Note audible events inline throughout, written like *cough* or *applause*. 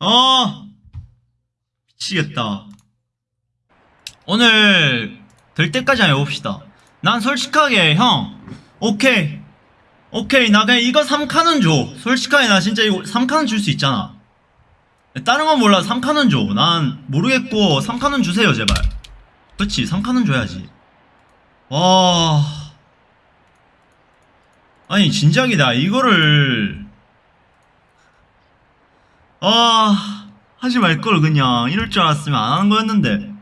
어 미치겠다. 오늘 될 때까지 해봅시다. 난 솔직하게 형. 오케이. 오케이. 나 그냥 이거 3칸은 줘. 솔직하게 나 진짜 이거 3칸은 줄 수 있잖아. 다른 건 몰라 3칸은 줘 난 모르겠고 3칸은 주세요 제발. 그렇지 3칸은 줘야지. 와. 아니 진작에 나 이거를 아 하지 말걸 그냥. 이럴 줄 알았으면 안 하는 거였는데.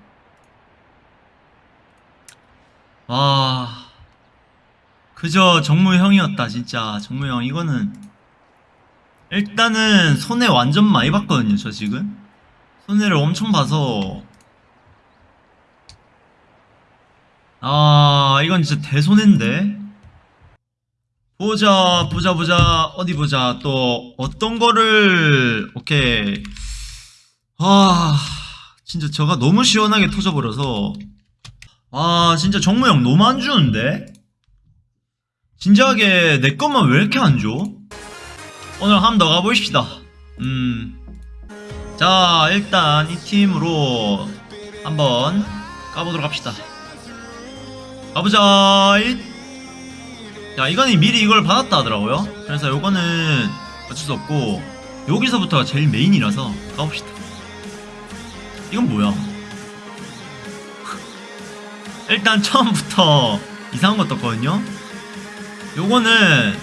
와 그저 정무형이었다 진짜. 정무형 이거는 일단은 손해 완전 많이 봤거든요 저 지금. 손해를 엄청 봐서. 아 이건 진짜 대손해인데 보자 보자 보자. 어디 보자. 또 어떤 거를 오케이. 아 진짜 저가 너무 시원하게 터져버려서. 아 진짜 정무형 너무 안 주는데? 진지하게 내 것만 왜 이렇게 안 줘? 오늘 한번 더 가보십시다. 음자 일단 이 팀으로 한번 가보도록 합시다. 가보자. 잇. 자 이거는 미리 이걸 받았다 하더라고요. 그래서 요거는 어쩔 수 없고 여기서부터가 제일 메인이라서 가봅시다. 이건 뭐야? *laughs* 일단 처음부터 이상한 거 떴거든요. 요거는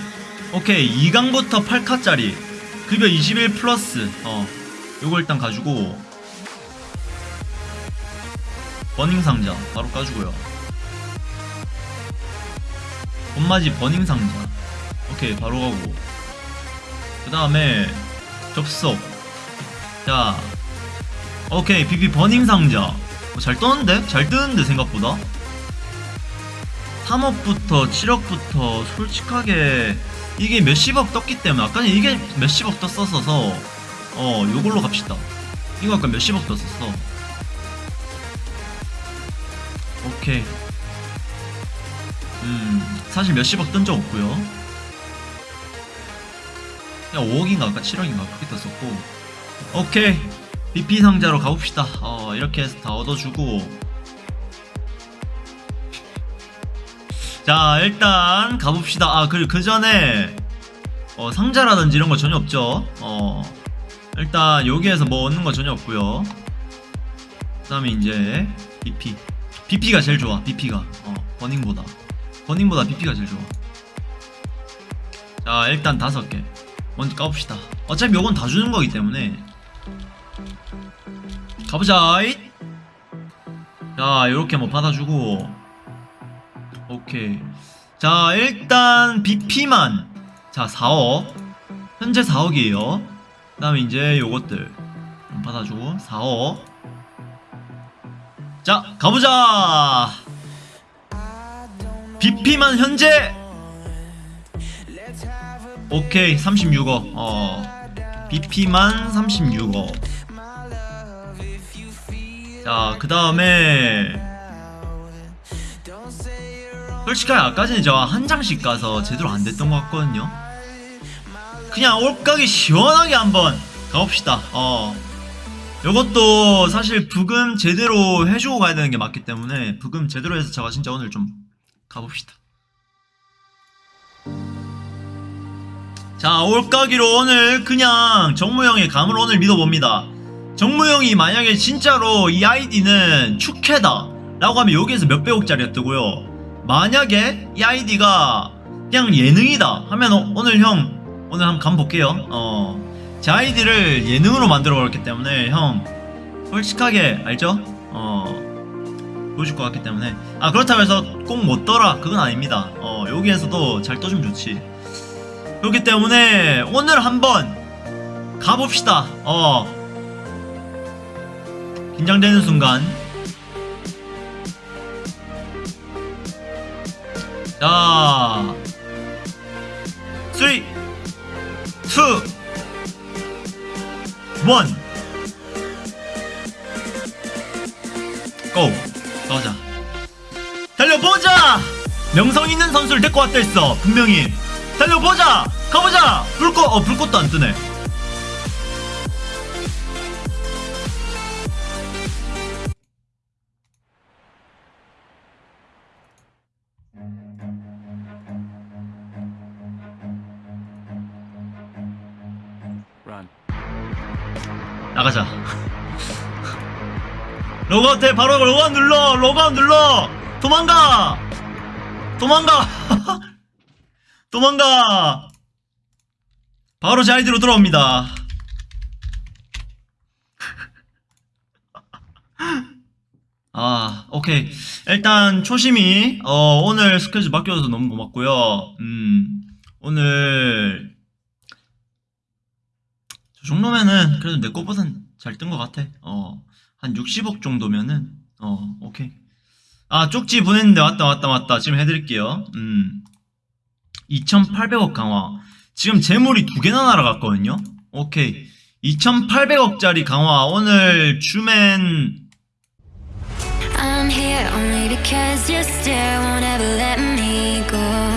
오케이 2강부터 8카짜리. 급여 21 플러스. 어 요거 일단 가지고 버닝 상자 바로 까주고요 봄맞이 버닝 상자. 오케이 바로 가고. 그 다음에 접속. 자 오케이 비비 버닝 상자. 어, 잘 떠는데? 잘 뜨는데 생각보다? 3억부터 7억부터 솔직하게 이게 몇십억 떴기 때문에 아까 이게 몇십억 떴었어서 어 요걸로 갑시다. 이거 아까 몇십억 떴었어? 오케이. 음 사실 몇십억 뜬 적 없고요. 그냥 5억인가 아까 7억인가 그렇게 떴었고. 오케이. BP 상자로 가봅시다. 어 이렇게 해서 다 얻어주고. 자 일단 가봅시다. 아 그리고 그 전에 어, 상자라든지 이런 거 전혀 없죠? 어 일단 여기에서 뭐 얻는 거 전혀 없고요. 그 다음에 이제 BP BP가 제일 좋아 BP가. 어 버닝보다 버닝보다 BP가 제일 좋아. 자 일단 다섯 개. 먼저 까봅시다. 어차피 요건 다 주는 거기 때문에. 가보자 잇! 자 요렇게 뭐 받아주고. 오케이. 자 일단 BP만. 자 4억. 현재 4억이에요. 그 다음에 이제 요것들. 좀 받아주고 4억. 자 가보자 BP만 현재. 오케이 36억. 어 BP만 36억. 자그 다음에 솔직하게 아까 전에 저 한 장씩 가서 제대로 안 됐던 것 같거든요. 그냥 올가게 시원하게 한번 가봅시다. 어 요것도 사실 부금 제대로 해주고 가야 되는 게 맞기 때문에 부금 제대로 해서 제가 진짜 오늘 좀 가봅시다. 자 올가기로 오늘 그냥 정무형의 감을 오늘 믿어봅니다. 정무형이 만약에 진짜로 이 아이디는 축해다 라고 하면 여기에서 몇백억짜리가 뜨고요. 만약에 이 아이디가 그냥 예능이다 하면 어, 오늘 형 오늘 한번 감 볼게요. 어 제 아이디를 예능으로 만들어 버렸기 때문에 형 솔직하게 알죠? 어 보여줄 것 같기 때문에. 아 그렇다고 해서 꼭 못 떠라. 그건 아닙니다. 어 여기에서도 잘 떠주면 좋지. 그렇기 때문에 오늘 한번 가봅시다. 어. 긴장되는 순간. 자. 3 2 1 고! 나오자. 달려보자! 명성 있는 선수를 데리고 왔다 했어 분명히. 달려보자! 가보자! 불꽃 어 불꽃도 안 뜨네. 나가자. 로그아웃해 바로 로그아웃 눌러. 로그아웃 눌러. 도망가. 도망가. *laughs* 도망가. 바로 제 아이디로 들어옵니다. *laughs* 아 오케이. 일단 초심이 어 오늘 스케줄 바뀌어서 너무 고맙고요. 음 오늘 저 정도면은 그래도 내 거보단 잘 뜬 것 같아. 어 한 60억 정도면은 어 오케이. 아 쪽지 보냈는데 왔다 왔다 왔다. 지금 해드릴게요. 음. 2800억 강화. 지금 재물이 두 개나 날아갔거든요. 오케이. 2800억짜리 강화. 오늘 주맨. I'm here only because you still won't ever let me go.